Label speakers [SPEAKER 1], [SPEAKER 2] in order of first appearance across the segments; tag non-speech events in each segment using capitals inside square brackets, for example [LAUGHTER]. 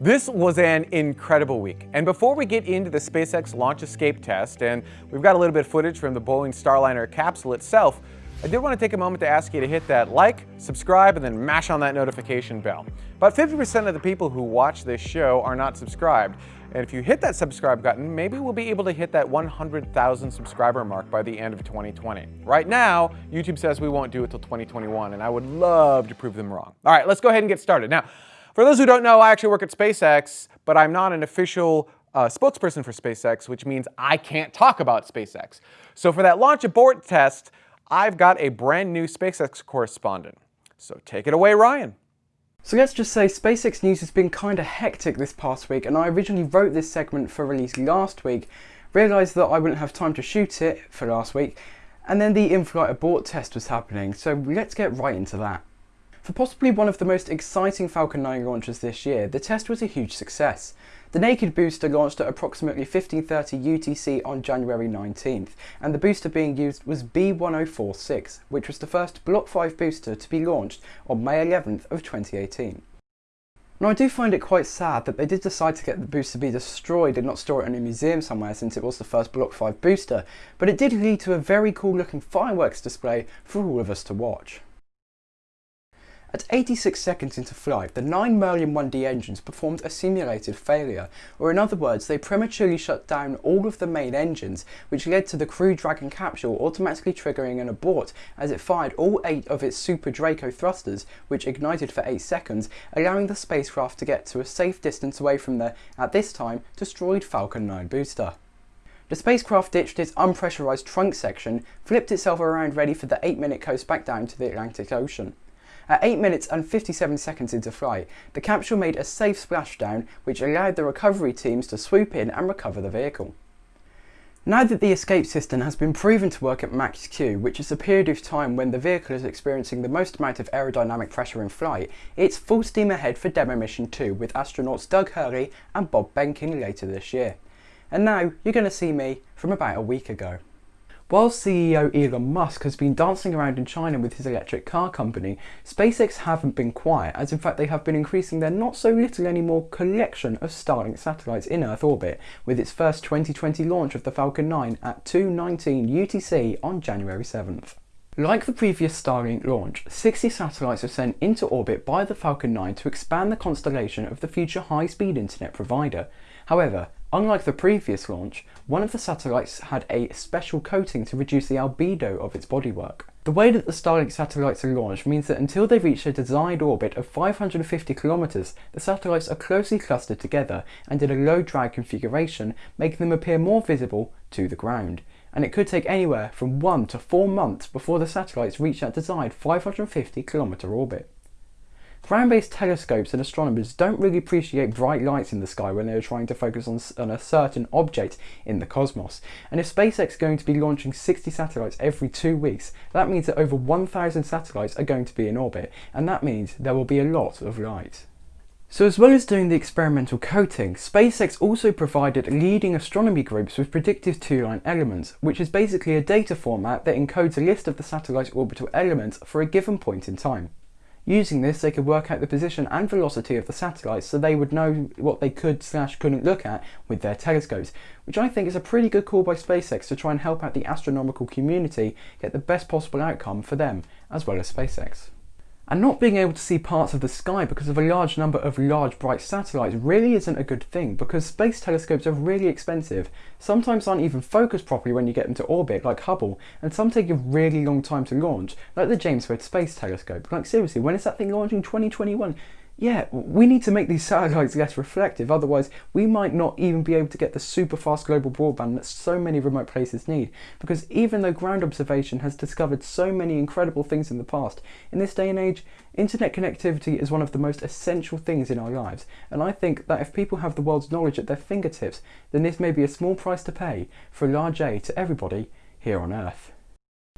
[SPEAKER 1] This was an incredible week. And before we get into the SpaceX launch escape test, and we've got a little bit of footage from the Boeing Starliner capsule itself, I did want to take a moment to ask you to hit that like, subscribe, and then mash on that notification bell. About 50% of the people who watch this show are not subscribed. And if you hit that subscribe button, maybe we'll be able to hit that 100,000 subscriber mark by the end of 2020. Right now, YouTube says we won't do it till 2021, and I would love to prove them wrong. All right, let's go ahead and get started. Now, for those who don't know, I actually work at SpaceX, but I'm not an official uh, spokesperson for SpaceX, which means I can't talk about SpaceX. So for that launch abort test, I've got a brand new SpaceX correspondent. So take it away, Ryan.
[SPEAKER 2] So let's just say SpaceX news has been kinda hectic this past week and I originally wrote this segment for release last week, realised that I wouldn't have time to shoot it for last week, and then the in-flight abort test was happening, so let's get right into that. For possibly one of the most exciting Falcon 9 launches this year, the test was a huge success. The naked booster launched at approximately 1530 UTC on January 19th, and the booster being used was B1046, which was the first Block 5 booster to be launched on May 11th of 2018. Now I do find it quite sad that they did decide to get the booster be destroyed and not store it in a museum somewhere since it was the first Block 5 booster, but it did lead to a very cool looking fireworks display for all of us to watch. At 86 seconds into flight, the 9 Merlin 1D engines performed a simulated failure, or in other words, they prematurely shut down all of the main engines, which led to the Crew Dragon capsule automatically triggering an abort as it fired all 8 of its Super Draco thrusters, which ignited for 8 seconds, allowing the spacecraft to get to a safe distance away from the, at this time, destroyed Falcon 9 booster. The spacecraft ditched its unpressurized trunk section, flipped itself around ready for the 8 minute coast back down to the Atlantic Ocean. At 8 minutes and 57 seconds into flight, the capsule made a safe splashdown which allowed the recovery teams to swoop in and recover the vehicle. Now that the escape system has been proven to work at max Q, which is the period of time when the vehicle is experiencing the most amount of aerodynamic pressure in flight, it's full steam ahead for Demo Mission 2 with astronauts Doug Hurley and Bob Behnken later this year. And now you're going to see me from about a week ago. While CEO Elon Musk has been dancing around in China with his electric car company, SpaceX haven't been quiet, as in fact they have been increasing their not so little anymore collection of Starlink satellites in Earth orbit, with its first 2020 launch of the Falcon 9 at 2.19 UTC on January 7th. Like the previous Starlink launch, 60 satellites were sent into orbit by the Falcon 9 to expand the constellation of the future high-speed internet provider. However, Unlike the previous launch, one of the satellites had a special coating to reduce the albedo of its bodywork. The way that the Starlink satellites are launched means that until they reach a desired orbit of 550 kilometers, the satellites are closely clustered together and in a low drag configuration, making them appear more visible to the ground. And it could take anywhere from 1 to 4 months before the satellites reach that desired 550 kilometer orbit. Ground-based telescopes and astronomers don't really appreciate bright lights in the sky when they're trying to focus on, on a certain object in the cosmos. And if SpaceX is going to be launching 60 satellites every two weeks, that means that over 1,000 satellites are going to be in orbit, and that means there will be a lot of light. So as well as doing the experimental coating, SpaceX also provided leading astronomy groups with predictive two-line elements, which is basically a data format that encodes a list of the satellite's orbital elements for a given point in time. Using this, they could work out the position and velocity of the satellites so they would know what they could slash couldn't look at with their telescopes, which I think is a pretty good call by SpaceX to try and help out the astronomical community get the best possible outcome for them, as well as SpaceX. And not being able to see parts of the sky because of a large number of large bright satellites really isn't a good thing because space telescopes are really expensive, sometimes aren't even focused properly when you get them to orbit like Hubble, and some take a really long time to launch, like the James Webb Space Telescope. Like seriously, when is that thing launching? 2021? Yeah, we need to make these satellites less reflective, otherwise we might not even be able to get the super fast global broadband that so many remote places need. Because even though ground observation has discovered so many incredible things in the past, in this day and age, internet connectivity is one of the most essential things in our lives. And I think that if people have the world's knowledge at their fingertips, then this may be a small price to pay for a large aid to everybody here on Earth.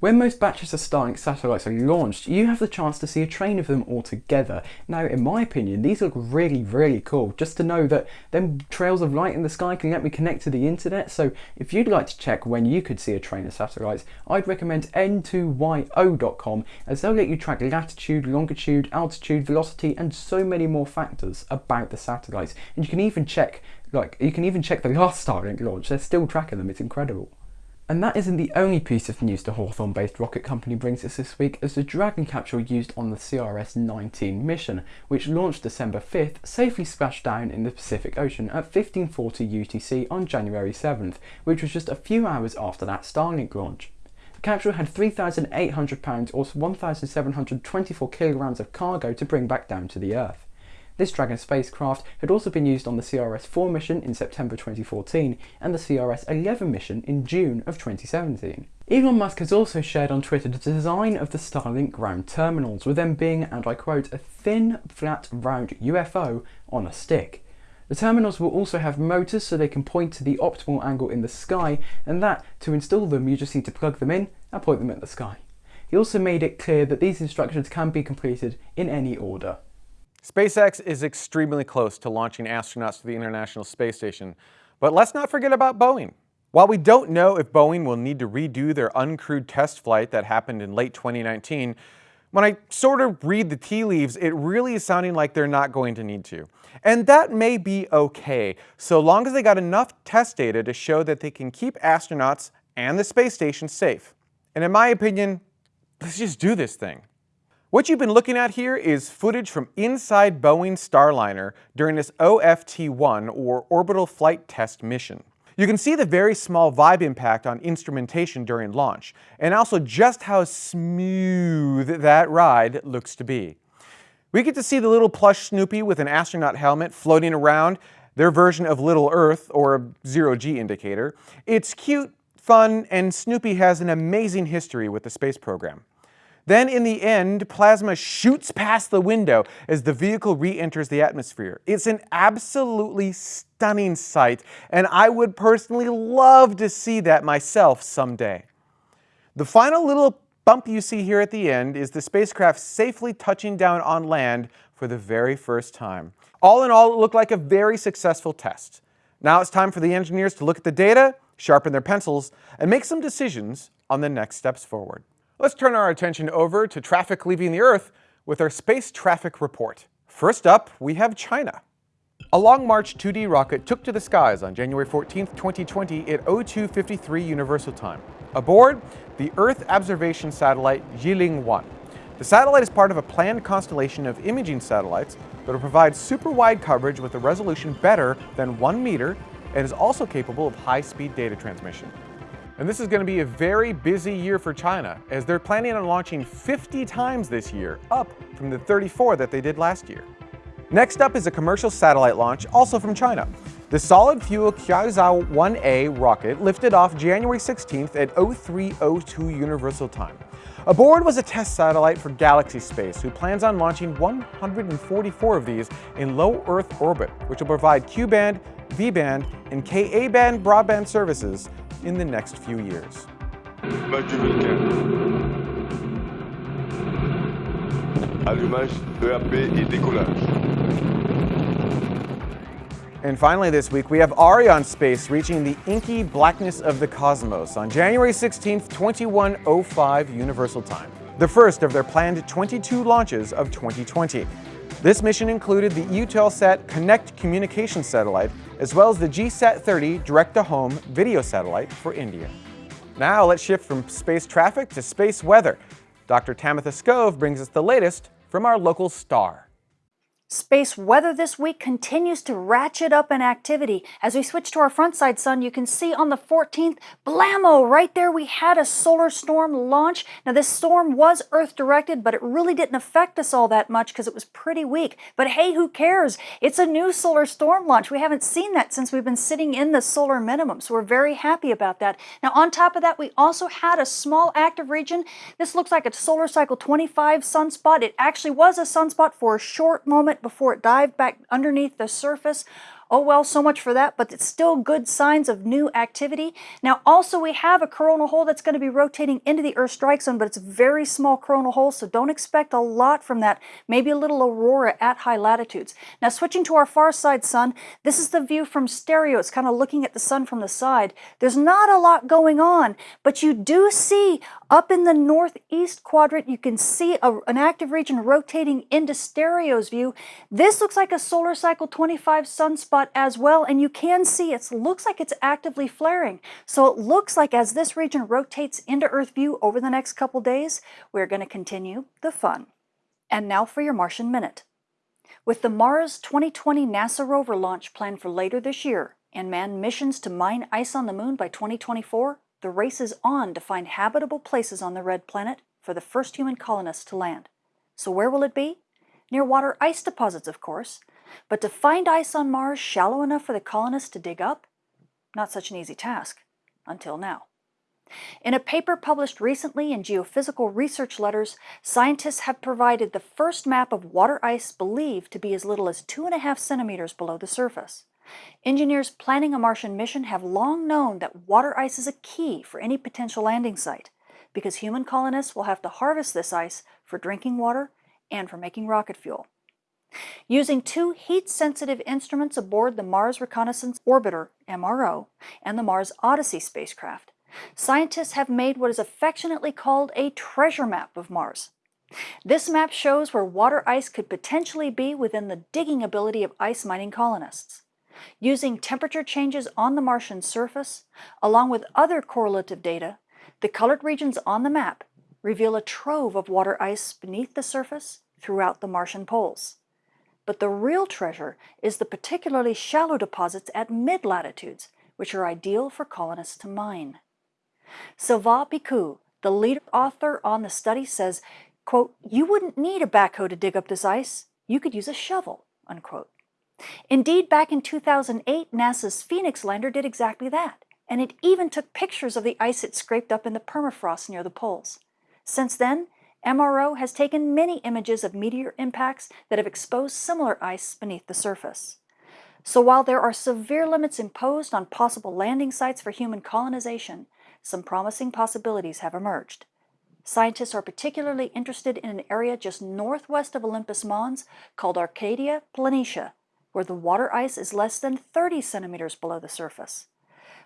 [SPEAKER 2] When most batches of Starlink satellites are launched, you have the chance to see a train of them all together. Now, in my opinion, these look really, really cool, just to know that them trails of light in the sky can let me connect to the internet, so if you'd like to check when you could see a train of satellites, I'd recommend n2yo.com, as they'll let you track latitude, longitude, altitude, velocity, and so many more factors about the satellites. And you can even check, like, you can even check the last [LAUGHS] Starlink launch, they're still tracking them, it's incredible. And that isn't the only piece of news the Hawthorne-based rocket company brings us this week, as the Dragon capsule used on the CRS-19 mission, which launched December 5th, safely splashed down in the Pacific Ocean at 1540 UTC on January 7th, which was just a few hours after that Starlink launch. The capsule had 3,800 pounds or 1,724 kilograms of cargo to bring back down to the Earth. This Dragon spacecraft had also been used on the CRS-4 mission in September 2014 and the CRS-11 mission in June of 2017. Elon Musk has also shared on Twitter the design of the Starlink ground terminals, with them being, and I quote, a thin, flat, round UFO on a stick. The terminals will also have motors so they can point to the optimal angle in the sky, and that, to install them, you just need to plug them in and point them at the sky. He also made it clear that these instructions can be completed in any order.
[SPEAKER 1] SpaceX is extremely close to launching astronauts to the International Space Station, but let's not forget about Boeing. While we don't know if Boeing will need to redo their uncrewed test flight that happened in late 2019, when I sort of read the tea leaves, it really is sounding like they're not going to need to. And that may be okay, so long as they got enough test data to show that they can keep astronauts and the space station safe. And in my opinion, let's just do this thing. What you've been looking at here is footage from inside Boeing's Starliner during this OFT-1 or Orbital Flight Test mission. You can see the very small vibe impact on instrumentation during launch, and also just how smooth that ride looks to be. We get to see the little plush Snoopy with an astronaut helmet floating around, their version of Little Earth, or a zero-G indicator. It's cute, fun, and Snoopy has an amazing history with the space program. Then in the end, plasma shoots past the window as the vehicle re-enters the atmosphere. It's an absolutely stunning sight, and I would personally love to see that myself someday. The final little bump you see here at the end is the spacecraft safely touching down on land for the very first time. All in all, it looked like a very successful test. Now it's time for the engineers to look at the data, sharpen their pencils, and make some decisions on the next steps forward. Let's turn our attention over to traffic leaving the Earth with our space traffic report. First up, we have China. A Long March 2D rocket took to the skies on January 14, 2020 at 0253 Universal Time. Aboard, the Earth observation satellite Jilin-1. The satellite is part of a planned constellation of imaging satellites that will provide super wide coverage with a resolution better than 1 meter and is also capable of high-speed data transmission. And this is going to be a very busy year for China, as they're planning on launching 50 times this year, up from the 34 that they did last year. Next up is a commercial satellite launch, also from China. The solid fuel Kuaizhou 1A rocket lifted off January 16th at 0302 Universal Time. Aboard was a test satellite for Galaxy Space, who plans on launching 144 of these in low Earth orbit, which will provide Q-band, V-band, and Ka-band broadband services in the next few years.
[SPEAKER 3] Allumage, EAP et décollage.
[SPEAKER 1] And finally this week, we have Ariane Space reaching the inky blackness of the cosmos on January 16th, 2105 Universal Time, the first of their planned 22 launches of 2020. This mission included the Eutelsat Connect communication satellite, as well as the GSAT-30 direct-to-home video satellite for India. Now let's shift from space traffic to space weather. Dr. Tamitha Skov brings us the latest from our local star.
[SPEAKER 4] Space weather this week continues to ratchet up in activity. As we switch to our front side sun, you can see on the 14th, blammo, right there we had a solar storm launch. Now this storm was Earth directed, but it really didn't affect us all that much because it was pretty weak. But hey, who cares? It's a new solar storm launch. We haven't seen that since we've been sitting in the solar minimum, so we're very happy about that. Now on top of that, we also had a small active region. This looks like a solar cycle 25 sunspot. It actually was a sunspot for a short moment before it dived back underneath the surface. Oh well, so much for that, but it's still good signs of new activity. Now also we have a coronal hole that's going to be rotating into the Earth strike zone, but it's a very small coronal hole, so don't expect a lot from that. Maybe a little aurora at high latitudes. Now switching to our far side sun, this is the view from stereo. It's kind of looking at the sun from the side. There's not a lot going on, but you do see up in the northeast quadrant, you can see a, an active region rotating into stereo's view. This looks like a solar cycle 25 sunspot as well, and you can see it looks like it's actively flaring. So it looks like as this region rotates into Earth view over the next couple days, we're going to continue the fun. And now for your Martian Minute. With the Mars 2020 NASA rover launch planned for later this year and manned missions to mine ice on the moon by 2024, the race is on to find habitable places on the red planet for the first human colonists to land. So where will it be? Near water ice deposits, of course. But to find ice on Mars shallow enough for the colonists to dig up? Not such an easy task, until now. In a paper published recently in Geophysical Research Letters, scientists have provided the first map of water ice believed to be as little as two and a half centimeters below the surface. Engineers planning a Martian mission have long known that water ice is a key for any potential landing site, because human colonists will have to harvest this ice for drinking water and for making rocket fuel. Using two heat-sensitive instruments aboard the Mars Reconnaissance Orbiter, MRO, and the Mars Odyssey spacecraft, scientists have made what is affectionately called a treasure map of Mars. This map shows where water ice could potentially be within the digging ability of ice mining colonists. Using temperature changes on the Martian surface, along with other correlative data, the colored regions on the map reveal a trove of water ice beneath the surface throughout the Martian poles. But the real treasure is the particularly shallow deposits at mid-latitudes, which are ideal for colonists to mine. Sylvain Piqueux, the lead author on the study, says, quote, you wouldn't need a backhoe to dig up this ice. You could use a shovel, unquote. Indeed, back in 2008, NASA's Phoenix lander did exactly that, and it even took pictures of the ice it scraped up in the permafrost near the poles. Since then, MRO has taken many images of meteor impacts that have exposed similar ice beneath the surface. So while there are severe limits imposed on possible landing sites for human colonization, some promising possibilities have emerged. Scientists are particularly interested in an area just northwest of Olympus Mons called Arcadia Planitia, where the water ice is less than 30 centimeters below the surface.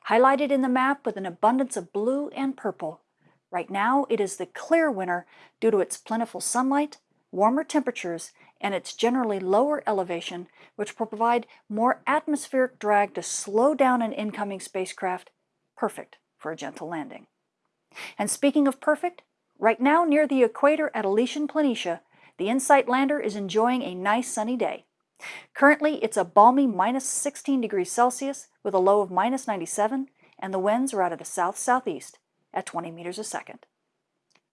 [SPEAKER 4] Highlighted in the map with an abundance of blue and purple, right now it is the clear winner due to its plentiful sunlight, warmer temperatures, and its generally lower elevation, which will provide more atmospheric drag to slow down an incoming spacecraft, perfect for a gentle landing. And speaking of perfect, right now near the equator at Elysium Planitia, the InSight lander is enjoying a nice sunny day. Currently, it's a balmy minus 16 degrees Celsius with a low of minus 97, and the winds are out of the south-southeast at 20 meters a second.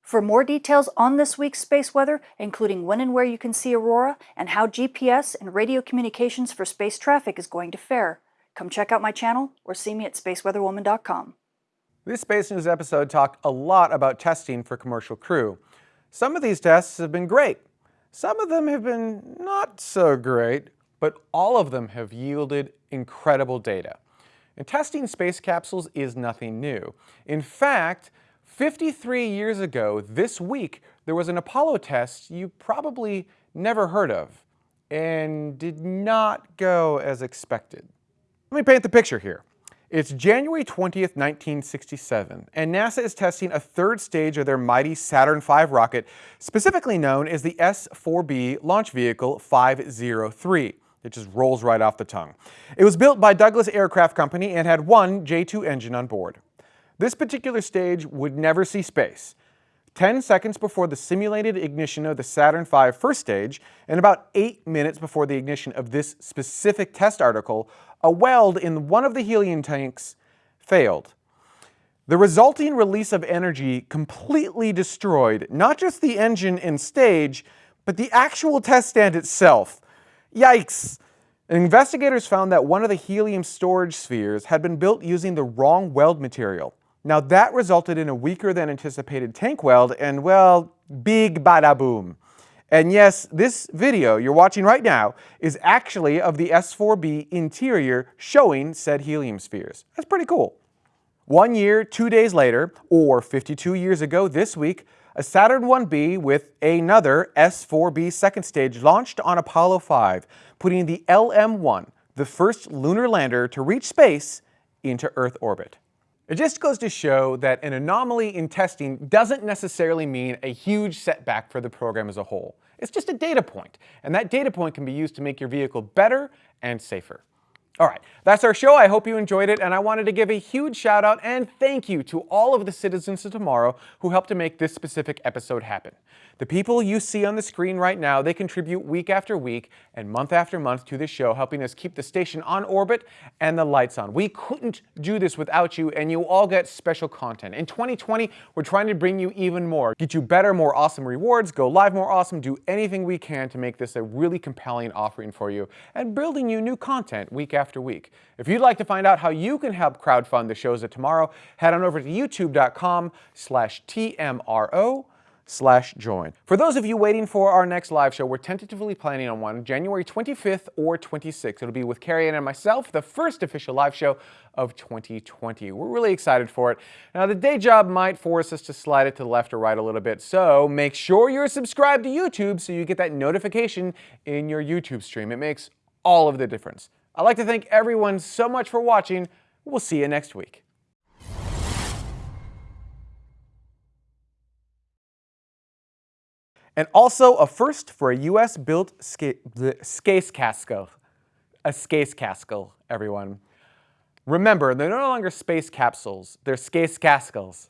[SPEAKER 4] For more details on this week's space weather, including when and where you can see aurora and how GPS and radio communications for space traffic is going to fare, come check out my channel or see me at spaceweatherwoman.com.
[SPEAKER 1] This Space News episode talked a lot about testing for commercial crew. Some of these tests have been great, some of them have been not so great, but all of them have yielded incredible data. And testing space capsules is nothing new. In fact, 53 years ago this week, there was an Apollo test you probably never heard of and did not go as expected. Let me paint the picture here. It's January 20th, 1967, and NASA is testing a third stage of their mighty Saturn V rocket, specifically known as the S-4B Launch Vehicle 503. It just rolls right off the tongue. It was built by Douglas Aircraft Company and had one J-2 engine on board. This particular stage would never see space. 10 seconds before the simulated ignition of the Saturn V first stage, and about 8 minutes before the ignition of this specific test article, a weld in one of the helium tanks failed. The resulting release of energy completely destroyed not just the engine and stage, but the actual test stand itself. Yikes! Investigators found that one of the helium storage spheres had been built using the wrong weld material. Now that resulted in a weaker than anticipated tank weld and well, big bada boom. And yes, this video you're watching right now is actually of the S4B interior showing said helium spheres. That's pretty cool. One year, two days later, or 52 years ago this week, a Saturn 1B with another S4B second stage launched on Apollo 5, putting the LM-1, the first lunar lander to reach space, into Earth orbit. It just goes to show that an anomaly in testing doesn't necessarily mean a huge setback for the program as a whole. It's just a data point, and that data point can be used to make your vehicle better and safer. All right, that's our show. I hope you enjoyed it, and I wanted to give a huge shout out and thank you to all of the citizens of tomorrow who helped to make this specific episode happen. The people you see on the screen right now, they contribute week after week and month after month to this show, helping us keep the station on orbit and the lights on. We couldn't do this without you, and you all get special content. In 2020, we're trying to bring you even more, get you better, more awesome rewards, go live more awesome, do anything we can to make this a really compelling offering for you, and building you new content week after week. If you'd like to find out how you can help crowdfund the shows of tomorrow, head on over to youtube.com slash TMRO slash join. For those of you waiting for our next live show, we're tentatively planning on one January 25th or 26th. It'll be with Carrie Ann and myself, the first official live show of 2020. We're really excited for it. Now, the day job might force us to slide it to the left or right a little bit, so make sure you're subscribed to YouTube so you get that notification in your YouTube stream. It makes all of the difference. I'd like to thank everyone so much for watching. We'll see you next week. and also a first for a US-built Skace Casco. A Skace Casco, everyone. Remember, they're no longer space capsules, they're Skace Cascles.